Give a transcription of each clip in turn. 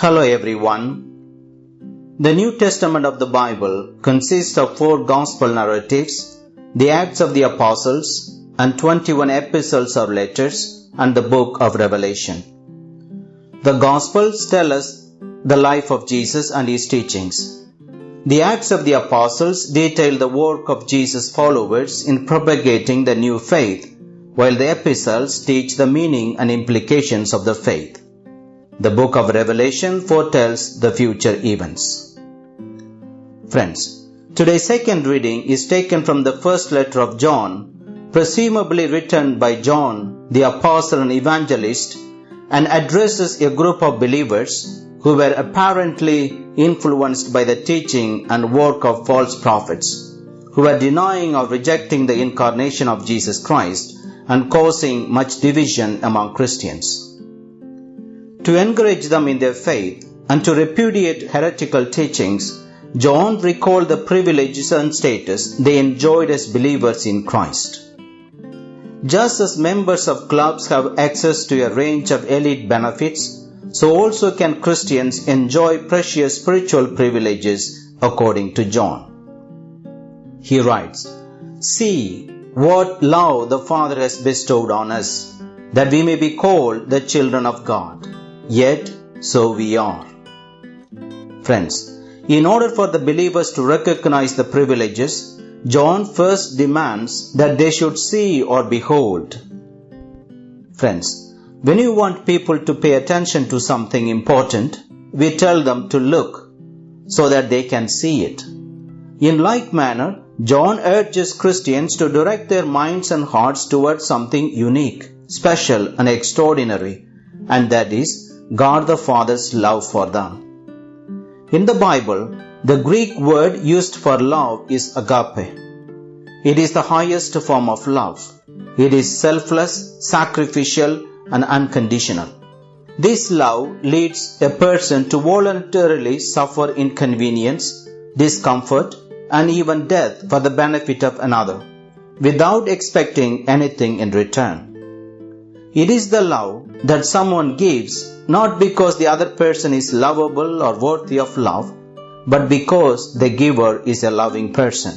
Hello everyone. The New Testament of the Bible consists of four gospel narratives, the Acts of the Apostles, and 21 epistles or letters, and the book of Revelation. The Gospels tell us the life of Jesus and his teachings. The Acts of the Apostles detail the work of Jesus' followers in propagating the new faith, while the epistles teach the meaning and implications of the faith. The book of Revelation foretells the future events. Friends, today's second reading is taken from the first letter of John, presumably written by John, the apostle and evangelist, and addresses a group of believers who were apparently influenced by the teaching and work of false prophets, who were denying or rejecting the incarnation of Jesus Christ and causing much division among Christians. To encourage them in their faith and to repudiate heretical teachings, John recalled the privileges and status they enjoyed as believers in Christ. Just as members of clubs have access to a range of elite benefits, so also can Christians enjoy precious spiritual privileges according to John. He writes, See what love the Father has bestowed on us, that we may be called the children of God. Yet, so we are. Friends, in order for the believers to recognize the privileges, John first demands that they should see or behold. Friends, when you want people to pay attention to something important, we tell them to look so that they can see it. In like manner, John urges Christians to direct their minds and hearts towards something unique, special, and extraordinary, and that is God the Father's love for them. In the Bible, the Greek word used for love is agape. It is the highest form of love. It is selfless, sacrificial, and unconditional. This love leads a person to voluntarily suffer inconvenience, discomfort, and even death for the benefit of another, without expecting anything in return. It is the love that someone gives not because the other person is lovable or worthy of love, but because the giver is a loving person.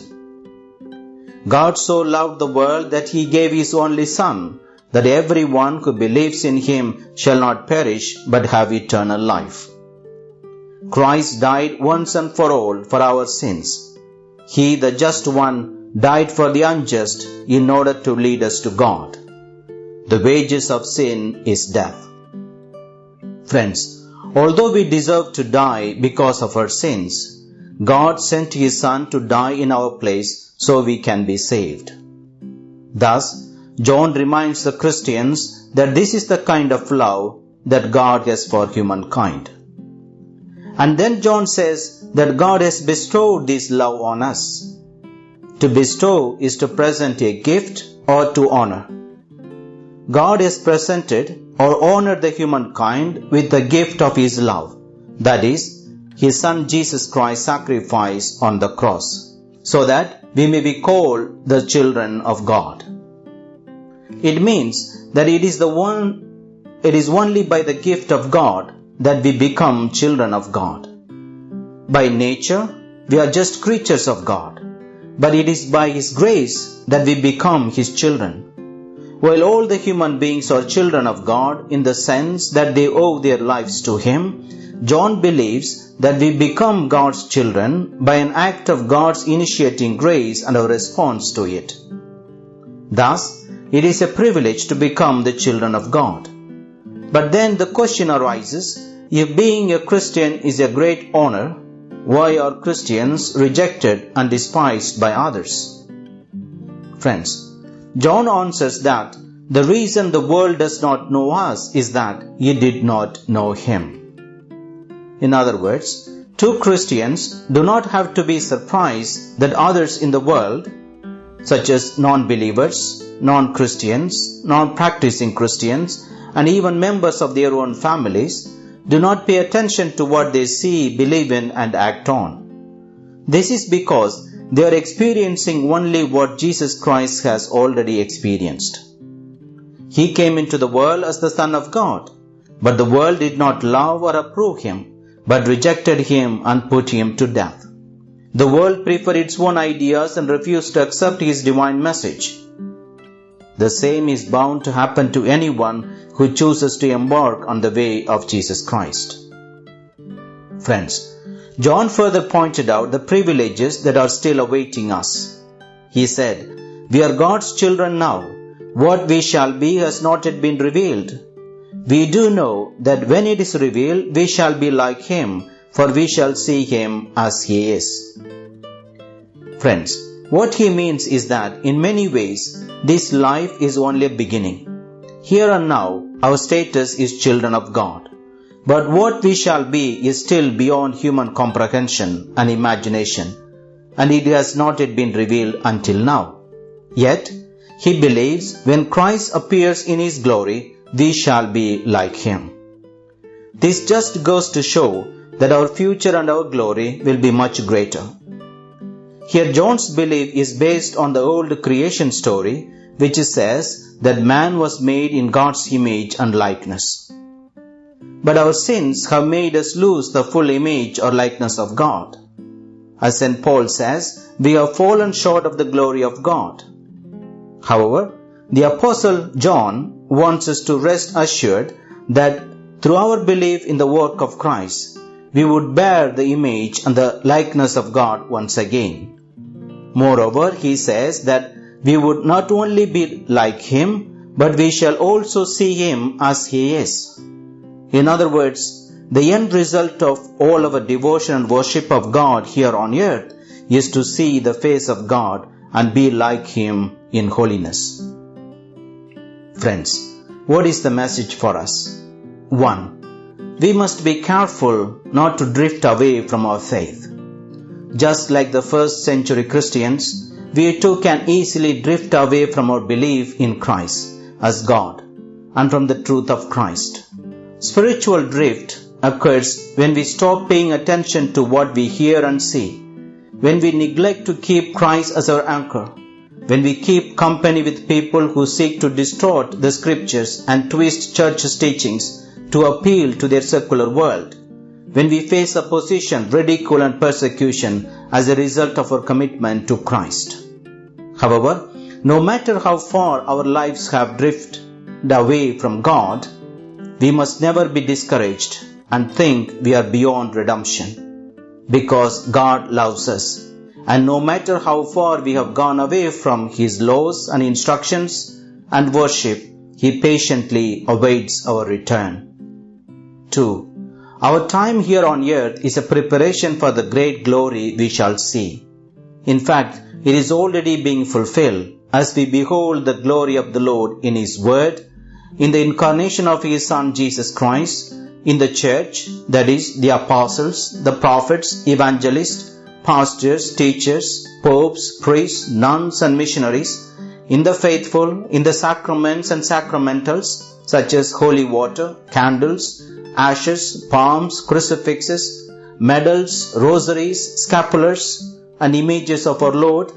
God so loved the world that he gave his only Son, that everyone who believes in him shall not perish but have eternal life. Christ died once and for all for our sins. He, the just one, died for the unjust in order to lead us to God. The wages of sin is death. Friends, although we deserve to die because of our sins, God sent His Son to die in our place so we can be saved. Thus, John reminds the Christians that this is the kind of love that God has for humankind. And then John says that God has bestowed this love on us. To bestow is to present a gift or to honor. God has presented or honored the humankind with the gift of His love, that is, His Son Jesus Christ's sacrifice on the cross, so that we may be called the children of God. It means that it is the one, it is only by the gift of God that we become children of God. By nature, we are just creatures of God, but it is by His grace that we become His children. While all the human beings are children of God in the sense that they owe their lives to Him, John believes that we become God's children by an act of God's initiating grace and our response to it. Thus, it is a privilege to become the children of God. But then the question arises if being a Christian is a great honor, why are Christians rejected and despised by others? Friends, John answers that the reason the world does not know us is that ye did not know him. In other words, two Christians do not have to be surprised that others in the world, such as non believers, non Christians, non practicing Christians, and even members of their own families, do not pay attention to what they see, believe in, and act on. This is because they are experiencing only what Jesus Christ has already experienced. He came into the world as the Son of God, But the world did not love or approve him, but rejected him and put him to death. The world preferred its own ideas and refused to accept his divine message. The same is bound to happen to anyone who chooses to embark on the way of Jesus Christ. Friends, John further pointed out the privileges that are still awaiting us. He said, We are God's children now. What we shall be has not yet been revealed. We do know that when it is revealed, we shall be like Him, for we shall see Him as He is. Friends, what he means is that in many ways, this life is only a beginning. Here and now, our status is children of God. But what we shall be is still beyond human comprehension and imagination, and it has not yet been revealed until now. Yet, he believes when Christ appears in his glory, we shall be like him. This just goes to show that our future and our glory will be much greater. Here, John's belief is based on the old creation story, which says that man was made in God's image and likeness. But our sins have made us lose the full image or likeness of God. As St. Paul says, we have fallen short of the glory of God. However, the Apostle John wants us to rest assured that through our belief in the work of Christ, we would bear the image and the likeness of God once again. Moreover, he says that we would not only be like Him, but we shall also see Him as He is. In other words, the end result of all our devotion and worship of God here on earth is to see the face of God and be like Him in holiness. Friends, what is the message for us? 1. We must be careful not to drift away from our faith. Just like the first century Christians, we too can easily drift away from our belief in Christ as God and from the truth of Christ. Spiritual drift occurs when we stop paying attention to what we hear and see, when we neglect to keep Christ as our anchor, when we keep company with people who seek to distort the scriptures and twist church's teachings to appeal to their secular world, when we face opposition, ridicule, and persecution as a result of our commitment to Christ. However, no matter how far our lives have drifted away from God, we must never be discouraged and think we are beyond redemption. Because God loves us. And no matter how far we have gone away from His laws and instructions and worship, He patiently awaits our return. 2. Our time here on earth is a preparation for the great glory we shall see. In fact, it is already being fulfilled as we behold the glory of the Lord in His Word, in the incarnation of His Son Jesus Christ, in the church, that is, the apostles, the prophets, evangelists, pastors, teachers, popes, priests, nuns, and missionaries, in the faithful, in the sacraments and sacramentals, such as holy water, candles, ashes, palms, crucifixes, medals, rosaries, scapulars, and images of our Lord,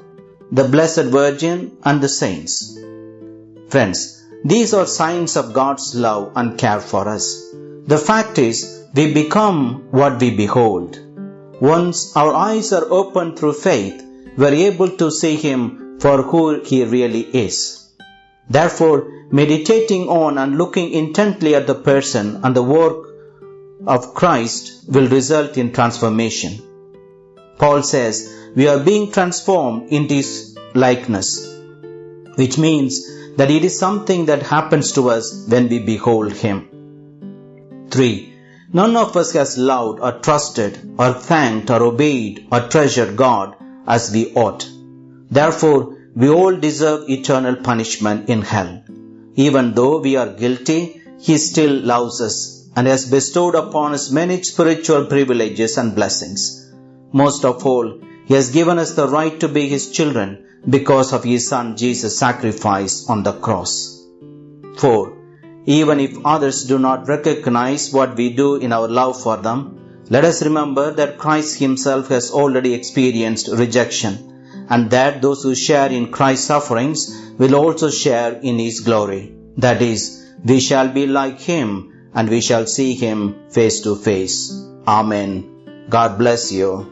the Blessed Virgin, and the saints. Friends, these are signs of God's love and care for us. The fact is, we become what we behold. Once our eyes are opened through faith, we are able to see Him for who He really is. Therefore, meditating on and looking intently at the person and the work of Christ will result in transformation. Paul says, we are being transformed into His likeness, which means that it is something that happens to us when we behold Him. 3. None of us has loved or trusted or thanked or obeyed or treasured God as we ought. Therefore, we all deserve eternal punishment in hell. Even though we are guilty, He still loves us and has bestowed upon us many spiritual privileges and blessings. Most of all, He has given us the right to be His children because of His Son Jesus' sacrifice on the cross. 4. Even if others do not recognize what we do in our love for them, let us remember that Christ Himself has already experienced rejection and that those who share in Christ's sufferings will also share in His glory. That is, we shall be like Him and we shall see him face to face. Amen. God bless you.